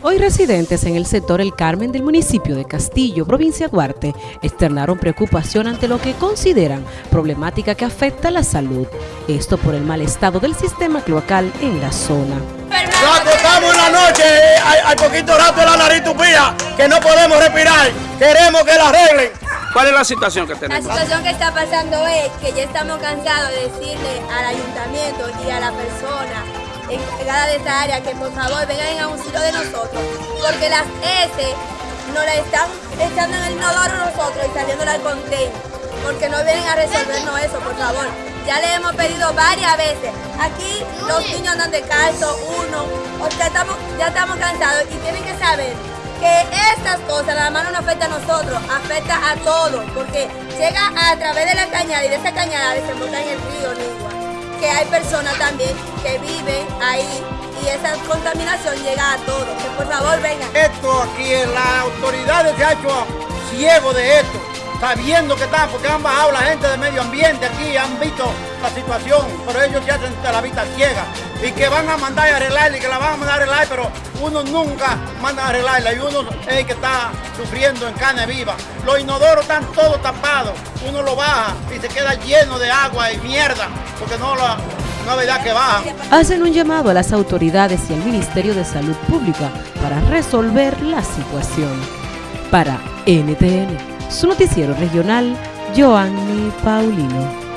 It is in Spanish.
Hoy residentes en el sector El Carmen del municipio de Castillo, provincia Duarte, externaron preocupación ante lo que consideran problemática que afecta a la salud. Esto por el mal estado del sistema cloacal en la zona. Nos acostamos en la noche, hay, hay poquito rato en la nariz tupía, que no podemos respirar. Queremos que la arreglen. ¿Cuál es la situación que La tenemos? situación que está pasando es que ya estamos cansados de decirle al ayuntamiento y a la persona encargada de esta área que por favor vengan en auxilio de nosotros, porque las S nos la están echando en el inodoro nosotros y saliéndola al container, porque no vienen a resolvernos eso, por favor. Ya le hemos pedido varias veces. Aquí los niños andan descalzos, uno, o sea, estamos, ya estamos cansados y tienen que saber que estas cosas nada más no afecta a nosotros, afecta a todos, porque llega a través de la cañada y de esa cañada desemboca en el río Nigua, que hay personas también que viven ahí y esa contaminación llega a todos. Que por favor vengan. Esto aquí, las autoridades se ha hecho ciego de esto, sabiendo que están, porque han bajado la gente de medio ambiente aquí, han visto la situación, pero ellos se hacen la vista ciega y que van a mandar a arreglarla y que la van a mandar a arreglar, pero uno nunca manda a arreglarla y uno es el que está sufriendo en carne viva. Los inodoros están todos tapados, uno lo baja y se queda lleno de agua y mierda, porque no, la, verdad que bajan. Hacen un llamado a las autoridades y al Ministerio de Salud Pública para resolver la situación. Para NTN, su noticiero regional, Joanny Paulino.